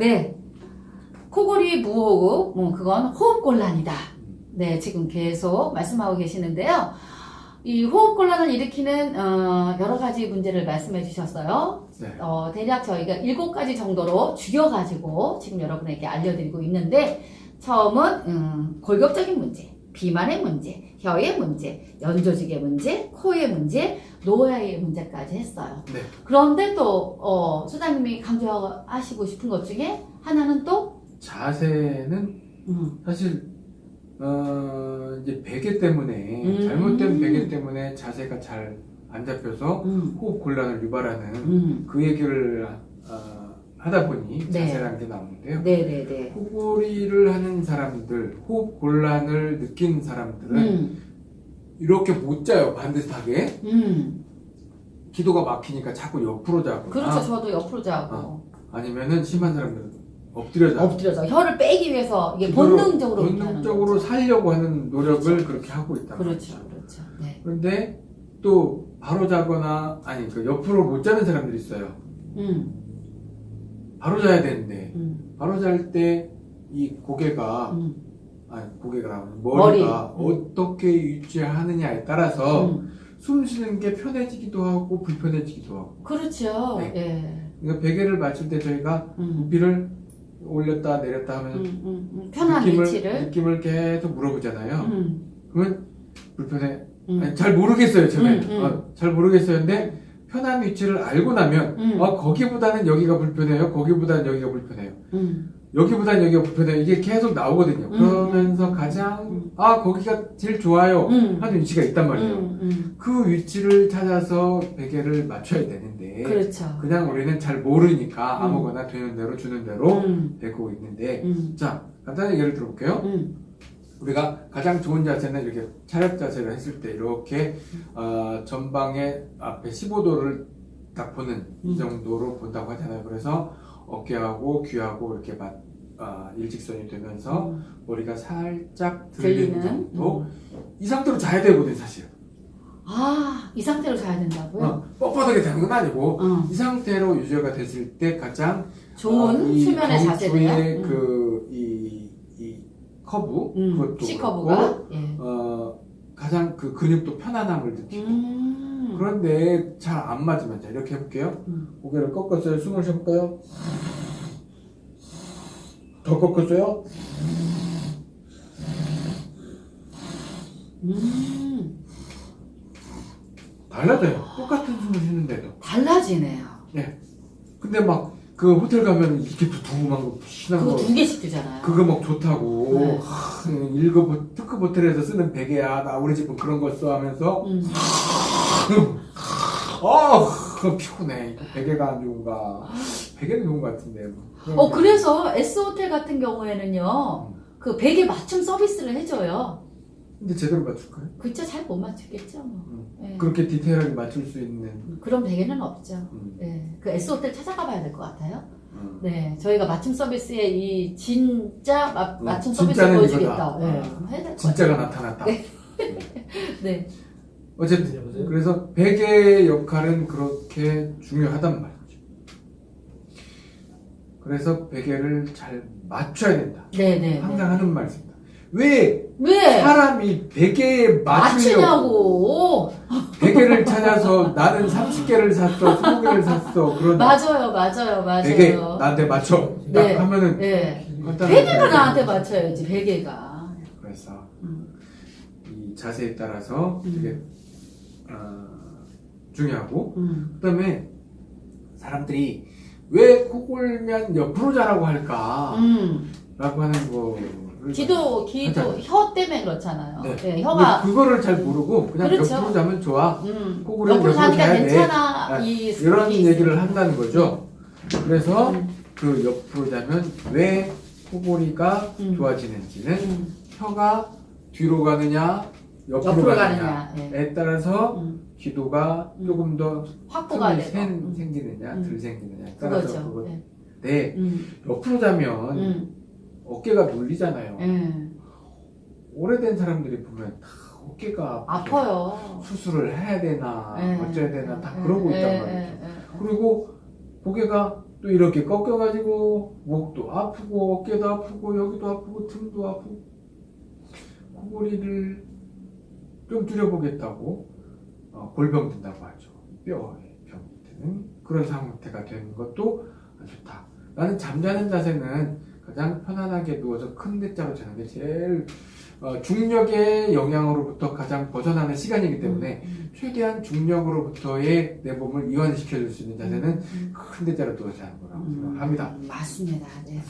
네. 코골이 무호흡, 뭐 그건 호흡곤란이다. 네, 지금 계속 말씀하고 계시는데요. 이 호흡곤란을 일으키는 어, 여러 가지 문제를 말씀해 주셨어요. 네. 어, 대략 저희가 일곱 가지 정도로 죽여가지고 지금 여러분에게 알려드리고 있는데 처음은 음, 골격적인 문제, 비만의 문제, 혀의 문제, 연조직의 문제, 코의 문제, 노화의 문제까지 했어요. 네. 그런데 또 어, 소장님이 강조하시고 싶은 것 중에 하나는 또 자세는 음, 사실 어, 이제 베개 때문에 음. 잘못된 베개 때문에 자세가 잘 안 잡혀서 음, 호흡 곤란을 유발하는 음. 그 얘기를 어, 하다 보니 네. 자세라는 게 나오는데요. 네네네. 코골이를 하는 사람들, 호흡 곤란을 느낀 사람들은 음, 이렇게 못 자요 반듯하게 음. 기도가 막히니까 자꾸 옆으로 자거나 그렇죠. 저도 옆으로 자고 어. 아니면은 심한 사람들은 엎드려 자고 엎드려서 혀를 빼기 위해서 이게 본능적으로 본능적으로. 살려고 하는 노력을 그렇죠. 그렇게 하고 있다 그렇죠, 그렇죠. 네. 그런데 또 바로 자거나 아니 그 옆으로 못 자는 사람들이 있어요 음, 바로 자야 되는데 음, 바로 잘 때 이 고개가 음, 아니 고개가 나오는 머리. 머리가 음. 어떻게 유지하느냐에 따라서 음. 숨 쉬는 게 편해지기도 하고 불편해지기도 하고 그렇죠. 네. 예. 그러니까 베개를 맞출 때 저희가 음, 부피를 올렸다 내렸다 하면 음, 음, 음. 편한 느낌을, 위치를. 느낌을 계속 물어보잖아요 음, 그러면 불편해 음. 아니, 잘 모르겠어요 처음에 음, 음. 어, 잘 모르겠어요 근데 편한 위치를 알고 나면 음. 어, 거기보다는 여기가 불편해요 거기보다는 여기가 불편해요 음, 여기보다는 여기가 불편해요 이게 계속 나오거든요 음. 그러면서 가장 음. 아 거기가 제일 좋아요 음. 하는 위치가 있단 말이에요 음, 음. 그 위치를 찾아서 베개를 맞춰야 되는데 그렇죠. 그냥 우리는 잘 모르니까 음. 아무거나 되는 대로 주는 대로 음, 베고 있는데 음, 자 간단히 예를 들어볼게요 음, 우리가 가장 좋은 자세는 이렇게 차렷 자세를 했을 때 이렇게 어, 전방에 앞에 15도를 딱 보는 이 음. 정도로 본다고 하잖아요. 그래서 어깨하고 귀하고 이렇게 맞, 아, 일직선이 되면서 음. 머리가 살짝 들리는 들리는. 정도 음. 이 상태로 자야 되거든 사실. 아, 이 상태로 자야 된다고요? 어, 뻣뻣하게 자는 건 아니고 어. 이 상태로 유지가 됐을 때 가장 좋은 어, 이 수면의 자세네요. 경추의 음. 커브 음, 그것도 C커브가. 예. 어, 가장 그 근육도 편안함을 느끼고 음. 그런데 잘 안 맞으면 자 이렇게 해볼게요 음. 고개를 꺾었어요 숨을 쉬어볼까요 더 꺾었어요 음. 달라져요 똑같은 숨을 쉬는데도 달라지네요. 근데 막 그 호텔 가면 이렇게 두툼한 거 신한 그거 거두 개씩 주잖아요. 그거 막 좋다고 네. 하, 1급 특급 호텔에서 쓰는 베개야 나 우리 집은 그런 거써 하면서 음. 아 그거 피곤해 베개가 안 좋은가 베개는 좋은 것 같은데 뭐. 어, 게. 그래서 S호텔 같은 경우에는 그 베개 맞춤 서비스를 해줘요. 근데 제대로 맞출까요? 그쵸, 잘못 맞추겠죠, 뭐. 음. 예. 그렇게 디테일하게 맞출 수 있는 그런 베개는 없죠. 음, 예. 그 S호텔 찾아가 봐야 될 것 같아요. 음. 네. 저희가 맞춤 서비스에 이 진짜 마, 음, 맞춤 서비스 진짜는 보여주겠다. 네. 아, 진짜가. 나타났다 네. 네. 어쨌든 그래서 베개의 역할은 그렇게 중요하단 말이죠 그래서 베개를 잘 맞춰야 된다 네네. 항상 하는 말씀입니다 왜 왜? 사람이 베개에 맞추려고 맞추냐고. 베개를 찾아서 나는 30개를 샀어 20개를 샀어 그런 맞아요, 맞아요, 맞아요. 베개 나한테 맞춰 딱 네. 하면은 네. 베개가 나한테 맞춰야지, 베개가. 그래서 음. 이 자세에 따라서 음. 되게 어, 중요하고 음. 그 다음에 사람들이 왜 코골면 옆으로 자라고 할까 음. 라고 하는 거를 기도, 기도, 하잖아요. 혀 때문에 그렇잖아요. 네. 네, 혀가, 그거를 잘 모르고 그냥 그렇죠. 옆으로 자면 좋아 음, 옆으로 자니까. 괜찮아. 아, 이 이런 얘기를. 한다는 거죠 그래서 음. 그 옆으로 자면 왜 코골이가 음. 좋아지는지는 음, 혀가 뒤로 가느냐 옆으로, 옆으로 가느냐에 가느냐. 예. 따라서 음, 기도가 음. 조금 더 확보가 틈이 되고. 생, 음, 생기느냐 음. 덜 생기느냐에 따라서 그거죠. 그건데 예. 음, 옆으로 자면 음, 어깨가 눌리잖아요 예. 오래된 사람들이 보면 다 어깨가 아파요. 수술을 해야 되나 예. 어쩌야 되나 다 예, 그러고 예, 있단 예, 말이죠. 그리고 고개가 또 이렇게 꺾여가지고 목도 아프고 어깨도 아프고 여기도 아프고 등도 아프고 코골이를 좀 줄여보겠다고 어, 골병 든다고 하죠. 뼈에 병이 드는 그런 상태가 되는 것도 안 좋다. 나는 잠자는 자세는 가장 편안하게 누워서 큰 대자로 자는 게 제일 어, 중력의 영향으로부터 가장 벗어나는 시간이기 때문에 음, 최대한 중력으로부터의 내 몸을 이완시켜 줄 수 있는 자세는 음, 큰 대자로 누워서 자는 거라고 음, 생각합니다. 맞습니다. 네.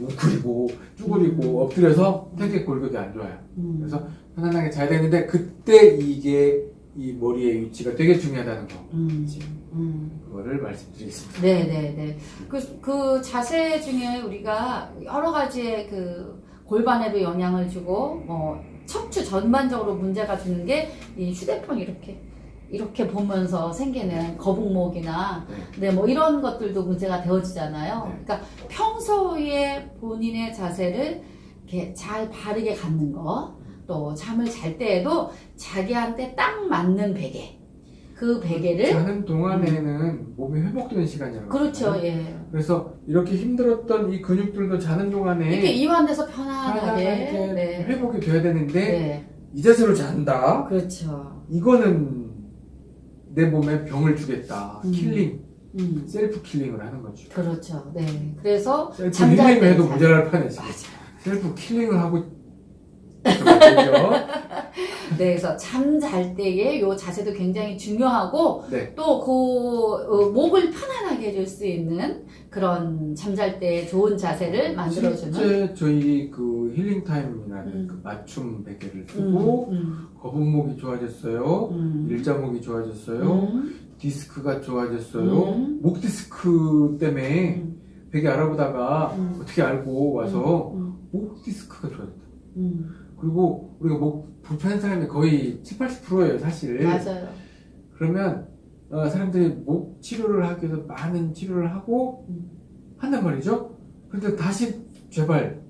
웅크리고 쭈그리고 엎드려서 되게 골격이 안 좋아요. 음. 그래서 편안하게 자야 되는데 그때 이게 이 머리의 위치가 되게 중요하다는 거. 음, 음. 그거를 말씀드리겠습니다. 네, 네, 네. 그, 그 자세 중에 우리가 여러 가지의 그 골반에도 영향을 주고, 뭐, 척추 전반적으로 문제가 주는 게 이 휴대폰 이렇게, 이렇게 보면서 생기는 거북목이나, 네. 네, 뭐 이런 것들도 문제가 되어지잖아요. 네. 그러니까 평소에 본인의 자세를 이렇게 잘 바르게 갖는 거, 또 잠을 잘 때에도 자기한테 딱 맞는 베개, 그 베개를, 자는 동안에는 몸이 회복되는 시간이라고. 그렇죠. 예. 그래서 이렇게 힘들었던 이 근육들도 자는 동안에 이렇게 이완돼서 편안하게, 편안하게 네. 회복이 돼야 되는데 네, 이 자세로 잔다. 그렇죠. 이거는 내 몸에 병을 주겠다. 음. killing, 음, self killing을 하는 거죠. 그렇죠. 네. 그래서 self healing을 해도 자- 모자랄 판에. 맞아요. self killing을 하고. 네, 그래서 잠잘 때의 요 자세도 굉장히 중요하고 네. 또 그 목을 편안하게 해줄 수 있는 그런 잠잘 때 좋은 자세를 만들어주는. 실제 저희 그 힐링 타임이라는 음. 그 맞춤 베개를 음, 쓰고 음, 거북목이 좋아졌어요. 음, 일자목이 좋아졌어요. 음, 디스크가 좋아졌어요. 음. 목 디스크 때문에 음, 베개 알아보다가 음. 어떻게 알고 와서 음, 목 디스크가 좋아졌다. 음, 그리고 우리가 목 불편한 사람이 거의 7, 80%예요, 사실. 맞아요. 그러면 어, 사람들이 목 치료를 하기 위해서 많은 치료를 하고 음. 한단 말이죠. 근데 다시 재발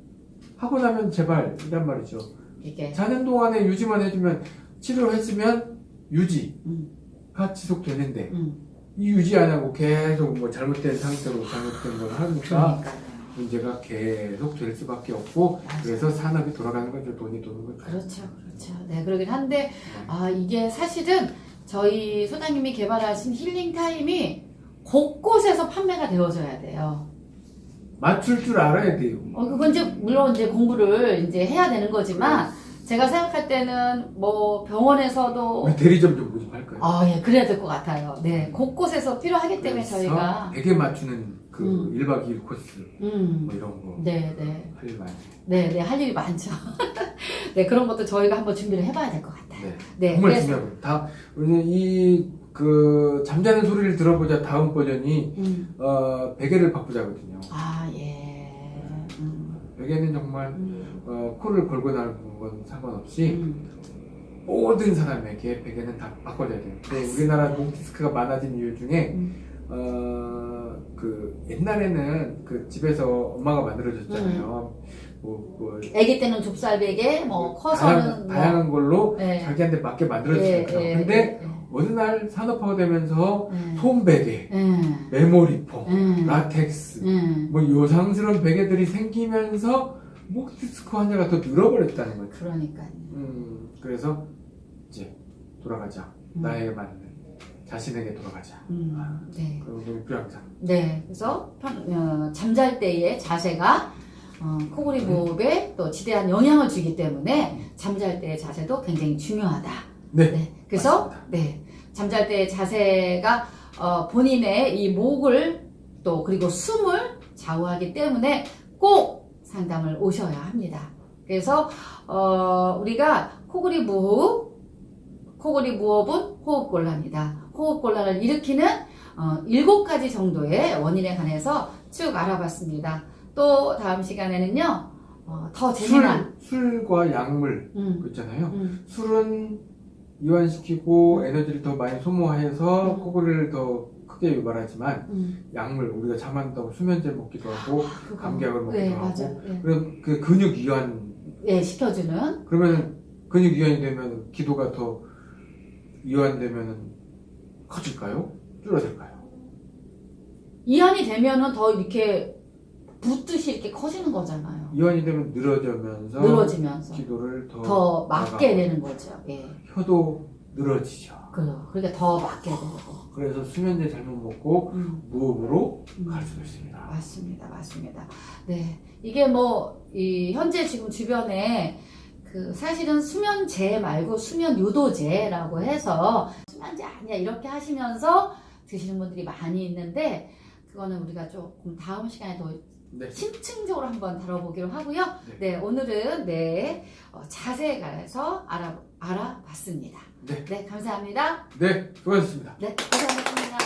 하고 나면 재발이란 말이죠. 이게 자는 동안에 유지만 해주면 치료를 했으면 유지가 음, 지속되는데 음, 이 유지 안 하고 계속 뭐 잘못된 상태로 잘못된 걸 하니까 그러니까요. 문제가 계속 될 수밖에 없고 맞아요. 그래서 산업이 돌아가는 거죠. 돈이 도는 거죠. 그렇죠, 그렇죠. 네, 그러긴 한데, 아, 이게 사실은 저희 소장님이 개발하신 힐링 타임이 곳곳에서 판매가 되어져야 돼요. 맞출 줄 알아야 돼요. 어, 그건 이제, 물론 이제 공부를 이제 해야 되는 거지만, 제가 생각할 때는 뭐 병원에서도, 대리점 좀 모집할까요? 아, 예, 그래야 될 것 같아요. 네, 곳곳에서 필요하기 때문에 저희가, 베개 맞추는 그 음. 1박 2일 코스 음, 뭐 이런 거 네, 네. 할 일 많아요. 네, 네, 할 일이 많죠. 네, 그런 것도 저희가 한번 준비를 해봐야 될 것 같아요. 네. 네, 정말 그래서, 거. 다 우리는 이그 잠자는 소리를 들어보자 다음 버전이 음, 어 베개를 바꾸자거든요. 아, 예. 음, 베개는 정말 음, 어, 코를 걸고 나는 건 상관없이 음. 모든 사람에게 베개는 다 바꿔줘야 돼요. 근데 우리나라 목 디스크가 많아진 이유 중에 음. 어 그 옛날에는 그 집에서 엄마가 만들어줬잖아요. 뭐, 뭐 아기 때는 좁쌀 베개, 뭐 다양, 커서는 뭐 다양한 걸로 네. 자기한테 맞게 예, 만들어주니까. 예, 근데 예, 어느 날 산업화되면서 예. 솜베개, 예. 메모리폼, 예. 라텍스, 예. 뭐 요상스러운 베개들이 생기면서 목 디스크 환자가 더 늘어버렸다는 거죠. 그러니까요. 음, 그래서 이제 돌아가자. 음. 나에게 맞는 자신에게 돌아가자. 음, 네. 그런 게 필요합니다. 네. 그래서 편- 어, 잠잘 때의 자세가 어, 코골이 무호흡에 또 지대한 영향을 주기 때문에 잠잘 때의 자세도 굉장히 중요하다. 네. 그래서 맞습니다. 네 잠잘 때의 자세가 어, 본인의 이 목을 또 그리고 숨을 좌우하기 때문에 꼭 상담을 오셔야 합니다. 그래서 어, 우리가 코골이 무호흡, 코골이 무호흡은 호흡곤란이다. 호흡곤란을 일으키는 어, 일곱 가지 정도의 원인에 관해서 쭉 알아봤습니다. 또 다음 시간에는요 어, 더 재미난 술, 술과 약물 음, 그 있잖아요. 음, 술은 이완시키고 에너지를 더 많이 소모해서 음. 코골이를 더 크게 유발하지만 음. 약물 우리가 잠 안 자고 수면제 먹기도 하고 그거. 감기약을 먹기도 네, 하고 맞아. 네. 그리고 그 근육 이완 예, 시켜주는 그러면 근육 이완이 되면 기도가 더 이완되면 커질까요? 줄어들까요? 이한이 되면은 더 이렇게 붓듯이 이렇게 커지는 거잖아요. 이완이 되면 늘어지면서 늘어지면서 기도를 더, 더 맞게 되는 거죠. 예. 혀도 늘어지죠. 그 그러니까 더 맞게 되고. 그래서 수면제 잘못 먹고 음. 무호흡으로 음. 갈 수도 있습니다. 맞습니다, 맞습니다. 네, 이게 뭐이 현재 지금 주변에 그 사실은 수면제 말고 수면 유도제라고 해서 수면제 아니야 이렇게 하시면서 드시는 분들이 많이 있는데 그거는 우리가 조금 다음 시간에 더 네. 심층적으로 한번 다뤄보기로 하고요. 네. 네, 오늘은 네 어, 자세에 관해서 알아 알아봤습니다. 네. 네, 감사합니다. 네, 수고하셨습니다. 네, 감사합니다.